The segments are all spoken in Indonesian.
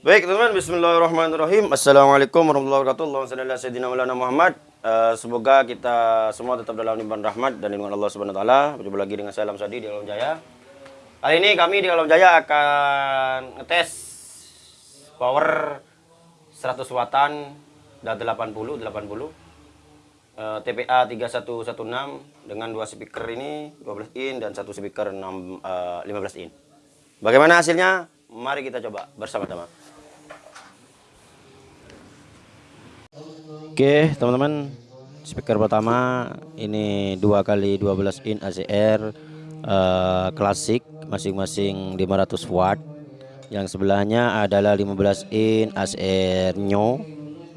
Baik teman-teman, Bismillahirrahmanirrahim. Assalamualaikum warahmatullahi wabarakatuh. Allahumma salli ala Muhammad. Uh, semoga kita semua tetap dalam limpahan rahmat dan lindungan Allah Subhanahu wa. Berjumpa lagi dengan saya Alam Sadi di Alam Jaya. Kali ini kami di Alam Jaya akan ngetes power 100 wattan dan 80 80 uh, TPA 3116 dengan dua speaker ini 12 in dan satu speaker 6 uh, 15 in. Bagaimana hasilnya? Mari kita coba bersama-sama. Oke teman-teman. Speaker pertama ini dua kali 12 in ACR uh, klasik masing-masing 500 watt. Yang sebelahnya adalah 15 in ACR Nyo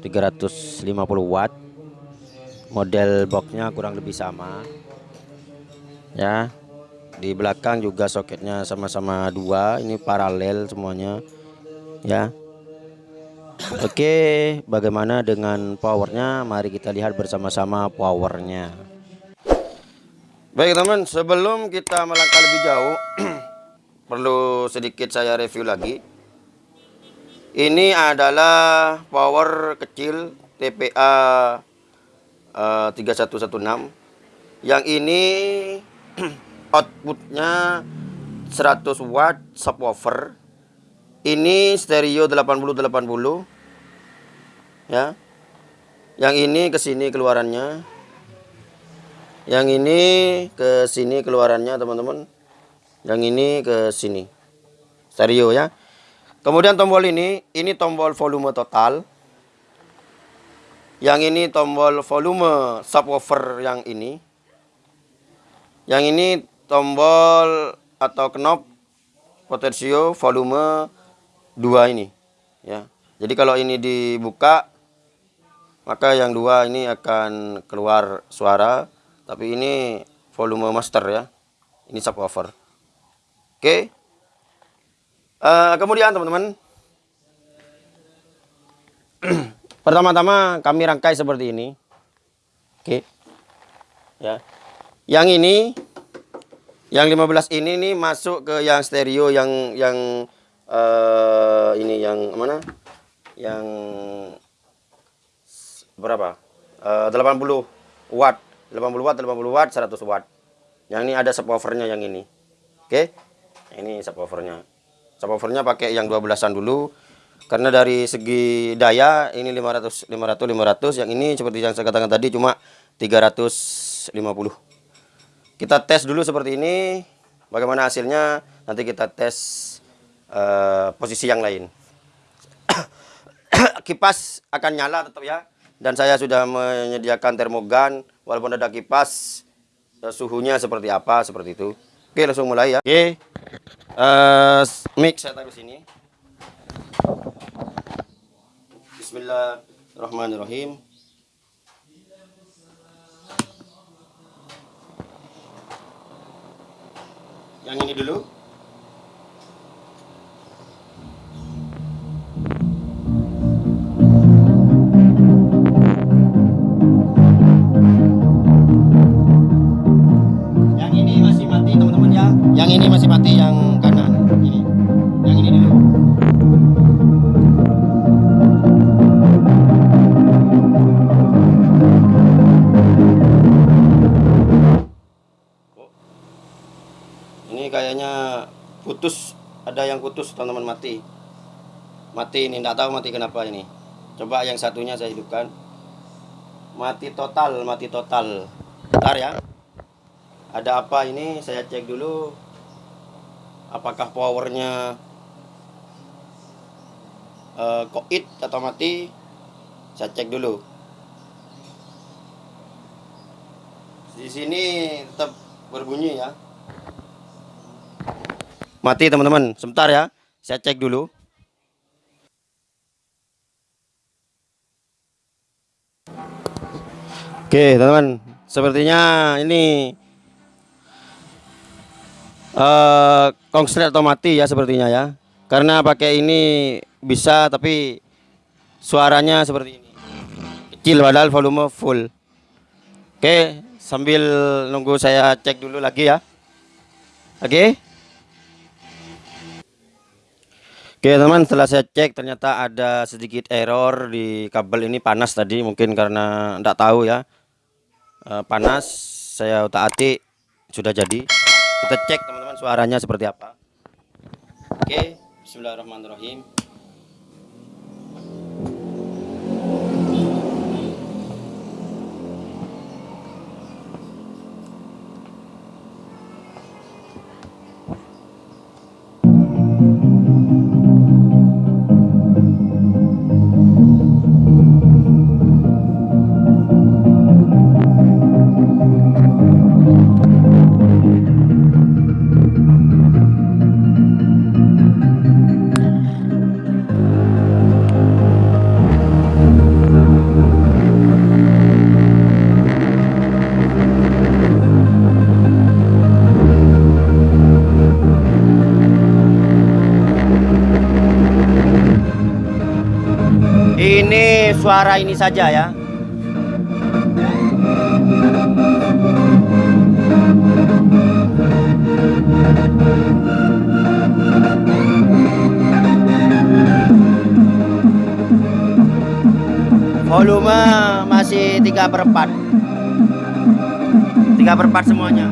350 watt. Model boxnya kurang lebih sama ya. Di belakang juga soketnya sama-sama dua ini paralel semuanya ya Oke, bagaimana dengan powernya? Mari kita lihat bersama-sama powernya. Baik teman, sebelum kita melangkah lebih jauh, perlu sedikit saya review lagi. Ini adalah power kecil TPA uh, 3116. Yang ini outputnya 100 watt subwoofer ini stereo 80 80 ya. Yang ini ke sini keluarannya. Yang ini ke sini keluarannya teman-teman. Yang ini ke sini stereo ya. Kemudian tombol ini ini tombol volume total. Yang ini tombol volume subwoofer yang ini. Yang ini tombol atau knop potensio volume dua ini ya. Jadi kalau ini dibuka maka yang dua ini akan keluar suara tapi ini volume master ya. Ini subwoofer oke. Uh, kemudian teman-teman. Pertama-tama kami rangkai seperti ini. Oke. Ya. Yang ini yang 15 ini nih masuk ke yang stereo yang yang uh, ini yang mana? Yang berapa? Uh, 80 watt. 80 watt, 80 watt, 100 watt. Yang ini ada subwoofernya yang ini. Oke. Okay? Ini subwoofernya. Subwoofernya pakai yang 12-an dulu. Karena dari segi daya ini 500 500 500, yang ini seperti yang saya katakan tadi cuma 350. Kita tes dulu seperti ini. Bagaimana hasilnya? Nanti kita tes uh, posisi yang lain. kipas akan nyala tetap ya. Dan saya sudah menyediakan termogan walaupun ada kipas uh, suhunya seperti apa seperti itu. Oke, langsung mulai ya. Oke. Uh, mic saya taruh sini. Bismillahirrahmanirrahim. Yang ini dulu. Putus teman-teman mati. Mati ini tidak tahu mati kenapa ini. Coba yang satunya saya hidupkan. Mati total mati total. Bentar ya. Ada apa ini? Saya cek dulu. Apakah powernya uh, koit atau mati? Saya cek dulu. Di sini tetap berbunyi ya mati teman-teman. Sebentar ya. Saya cek dulu. Oke teman-teman. Sepertinya ini uh, konslet atau mati ya sepertinya ya. Karena pakai ini bisa tapi suaranya seperti ini. Kecil padahal volume full. Oke sambil nunggu saya cek dulu lagi ya. Oke Oke teman setelah saya cek ternyata ada sedikit error di kabel ini panas tadi mungkin karena tidak tahu ya. E, panas saya utak atik sudah jadi. Kita cek teman-teman suaranya seperti apa. Oke Bismillahirrahmanirrahim Ini suara ini saja ya. Volume masih 3 per 4 3 per 4 semuanya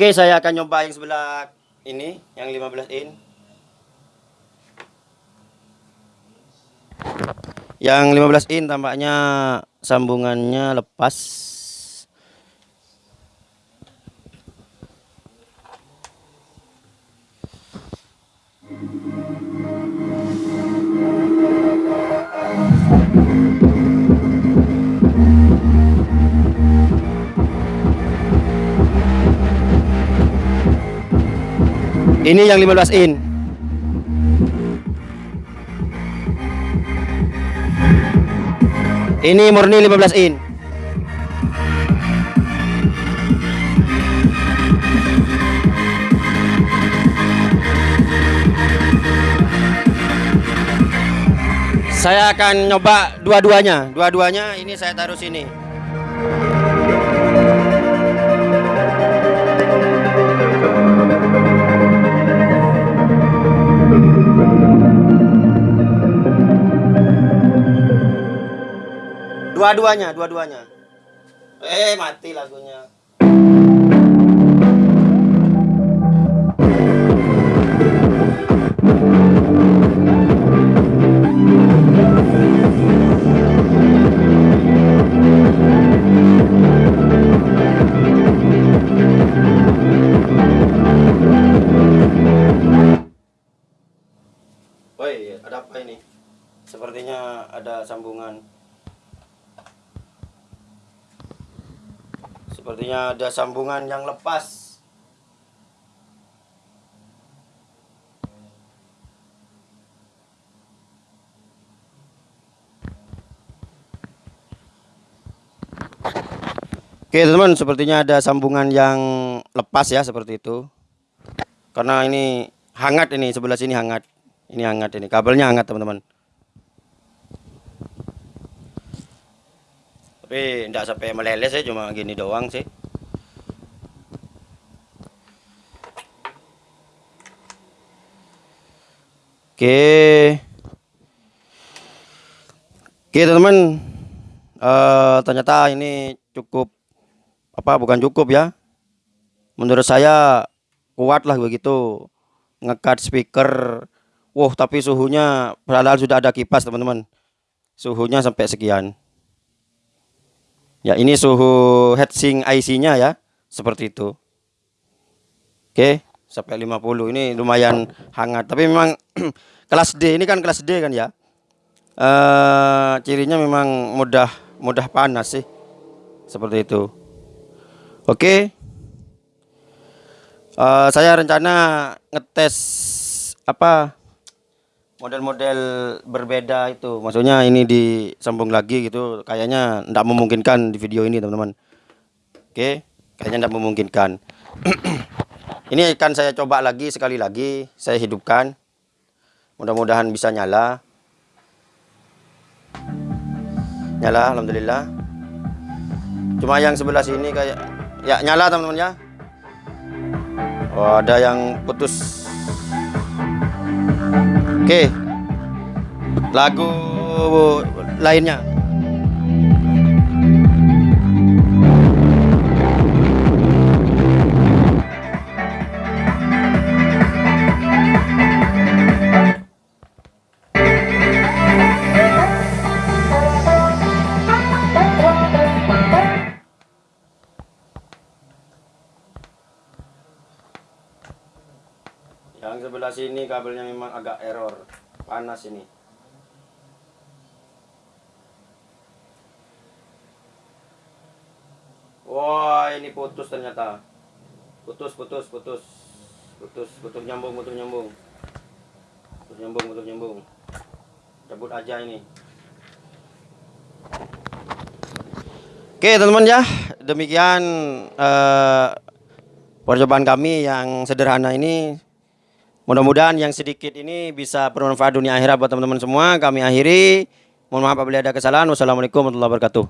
Oke, saya akan nyoba yang sebelah ini, yang 15 in. Yang 15 in tampaknya sambungannya lepas. Ini yang 15 in. Ini murni 15 in. Saya akan nyoba dua-duanya. Dua-duanya ini saya taruh sini. Dua-duanya, dua-duanya. Eh, mati lagunya. Woi, ada apa ini? Sepertinya ada sambungan Sepertinya ada sambungan yang lepas. Oke teman, sepertinya ada sambungan yang lepas ya seperti itu. Karena ini hangat ini sebelah sini hangat. Ini hangat ini kabelnya hangat teman-teman. Tapi tidak sampai meleleh sih, cuma gini doang sih. Oke. Oke teman-teman, uh, ternyata ini cukup apa bukan cukup ya. Menurut saya kuat lah begitu. Ngekat speaker. Wow tapi suhunya padahal sudah ada kipas teman-teman. Suhunya sampai sekian ya ini suhu heatsink IC nya ya seperti itu. Oke sampai 50 ini lumayan hangat. Tapi memang kelas D ini kan kelas D kan ya? Uh, cirinya memang mudah mudah panas sih. Seperti itu. Oke. Uh, saya rencana ngetes apa model-model berbeda itu. Maksudnya ini disambung lagi gitu. Kayaknya tidak memungkinkan di video ini, teman-teman. Oke, kayaknya tidak memungkinkan. ini akan saya coba lagi sekali lagi, saya hidupkan. Mudah-mudahan bisa nyala. Nyala, alhamdulillah. Cuma yang sebelah sini kayak Ya nyala teman-teman ya. Oh ada yang putus. Oke. Lagu lainnya. Yang sebelah sini kabelnya memang agak error. Panas ini. Wah ini putus ternyata. Putus putus putus. Putus putus nyambung putus nyambung. Putus nyambung putus nyambung. Cabut aja ini. Oke teman-teman ya. Demikian uh, percobaan kami yang sederhana ini Mudah-mudahan yang sedikit ini bisa bermanfaat dunia akhirat buat teman-teman semua. Kami akhiri. Mohon maaf apabila ada kesalahan. Wassalamualaikum warahmatullahi wabarakatuh.